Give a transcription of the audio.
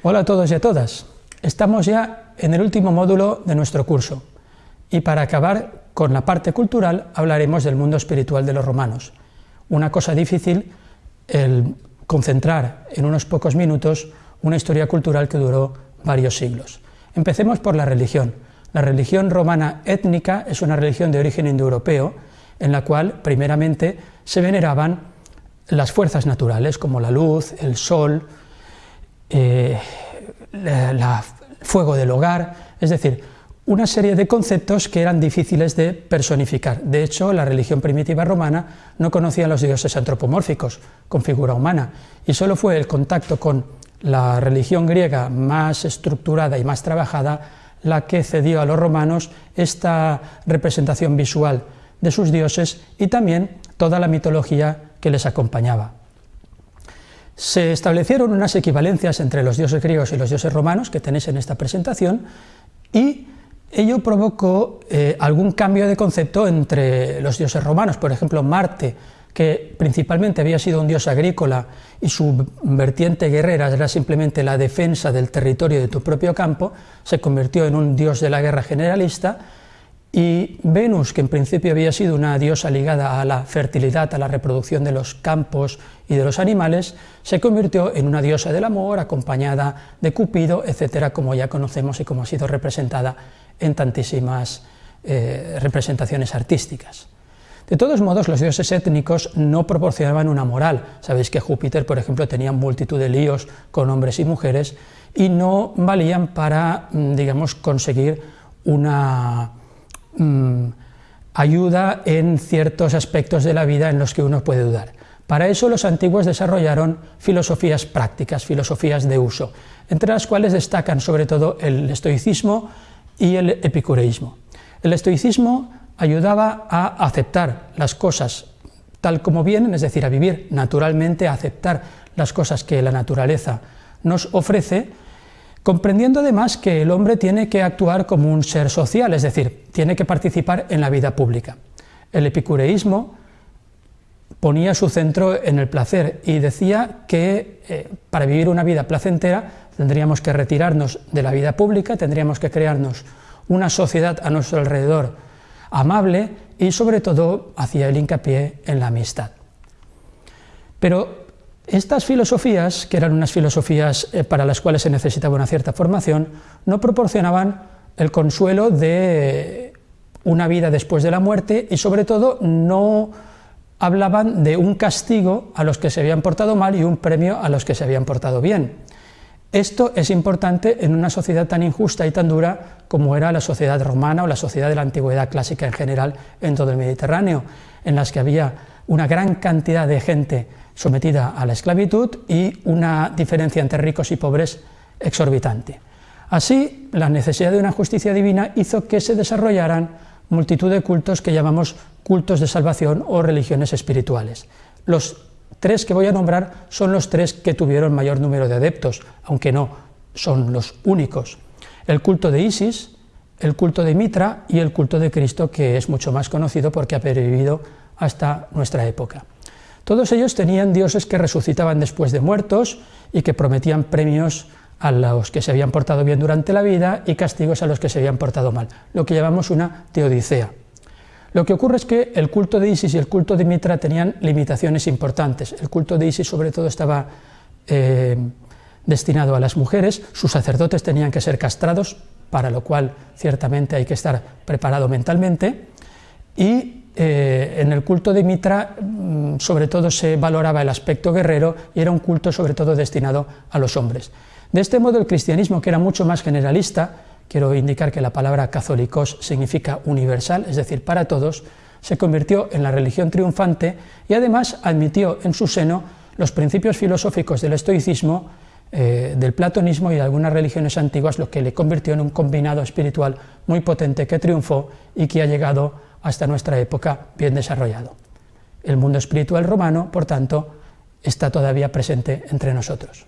Hola a todos y a todas. Estamos ya en el último módulo de nuestro curso y para acabar con la parte cultural hablaremos del mundo espiritual de los romanos. Una cosa difícil el concentrar en unos pocos minutos una historia cultural que duró varios siglos. Empecemos por la religión. La religión romana étnica es una religión de origen indoeuropeo en la cual primeramente se veneraban las fuerzas naturales como la luz, el sol, el eh, fuego del hogar, es decir, una serie de conceptos que eran difíciles de personificar. De hecho, la religión primitiva romana no conocía a los dioses antropomórficos con figura humana, y solo fue el contacto con la religión griega más estructurada y más trabajada la que cedió a los romanos esta representación visual de sus dioses y también toda la mitología que les acompañaba. Se establecieron unas equivalencias entre los dioses griegos y los dioses romanos, que tenéis en esta presentación, y ello provocó eh, algún cambio de concepto entre los dioses romanos. Por ejemplo, Marte, que principalmente había sido un dios agrícola y su vertiente guerrera era simplemente la defensa del territorio de tu propio campo, se convirtió en un dios de la guerra generalista, y Venus, que en principio había sido una diosa ligada a la fertilidad, a la reproducción de los campos y de los animales, se convirtió en una diosa del amor, acompañada de Cupido, etcétera, como ya conocemos y como ha sido representada en tantísimas eh, representaciones artísticas. De todos modos, los dioses étnicos no proporcionaban una moral. Sabéis que Júpiter, por ejemplo, tenía multitud de líos con hombres y mujeres y no valían para, mm, digamos, conseguir una Mm, ayuda en ciertos aspectos de la vida en los que uno puede dudar. Para eso los antiguos desarrollaron filosofías prácticas, filosofías de uso, entre las cuales destacan sobre todo el estoicismo y el epicureísmo. El estoicismo ayudaba a aceptar las cosas tal como vienen, es decir, a vivir naturalmente, a aceptar las cosas que la naturaleza nos ofrece, comprendiendo además que el hombre tiene que actuar como un ser social, es decir, tiene que participar en la vida pública. El epicureísmo ponía su centro en el placer y decía que eh, para vivir una vida placentera tendríamos que retirarnos de la vida pública, tendríamos que crearnos una sociedad a nuestro alrededor amable y sobre todo hacía el hincapié en la amistad. Pero estas filosofías, que eran unas filosofías eh, para las cuales se necesitaba una cierta formación, no proporcionaban el consuelo de una vida después de la muerte y sobre todo no hablaban de un castigo a los que se habían portado mal y un premio a los que se habían portado bien. Esto es importante en una sociedad tan injusta y tan dura como era la sociedad romana o la sociedad de la antigüedad clásica en general en todo el Mediterráneo, en las que había una gran cantidad de gente sometida a la esclavitud y una diferencia entre ricos y pobres exorbitante. Así, la necesidad de una justicia divina hizo que se desarrollaran multitud de cultos que llamamos cultos de salvación o religiones espirituales. Los tres que voy a nombrar son los tres que tuvieron mayor número de adeptos, aunque no son los únicos. El culto de Isis, el culto de Mitra y el culto de Cristo, que es mucho más conocido porque ha pervivido hasta nuestra época. Todos ellos tenían dioses que resucitaban después de muertos y que prometían premios a los que se habían portado bien durante la vida y castigos a los que se habían portado mal, lo que llamamos una teodicea. Lo que ocurre es que el culto de Isis y el culto de Mitra tenían limitaciones importantes. El culto de Isis sobre todo estaba eh, destinado a las mujeres, sus sacerdotes tenían que ser castrados, para lo cual ciertamente hay que estar preparado mentalmente, y eh, en el culto de Mitra mm, sobre todo se valoraba el aspecto guerrero y era un culto sobre todo destinado a los hombres. De este modo el cristianismo, que era mucho más generalista, quiero indicar que la palabra católicos significa universal, es decir, para todos, se convirtió en la religión triunfante y además admitió en su seno los principios filosóficos del estoicismo, eh, del platonismo y de algunas religiones antiguas, lo que le convirtió en un combinado espiritual muy potente que triunfó y que ha llegado hasta nuestra época bien desarrollado. El mundo espiritual romano, por tanto, está todavía presente entre nosotros.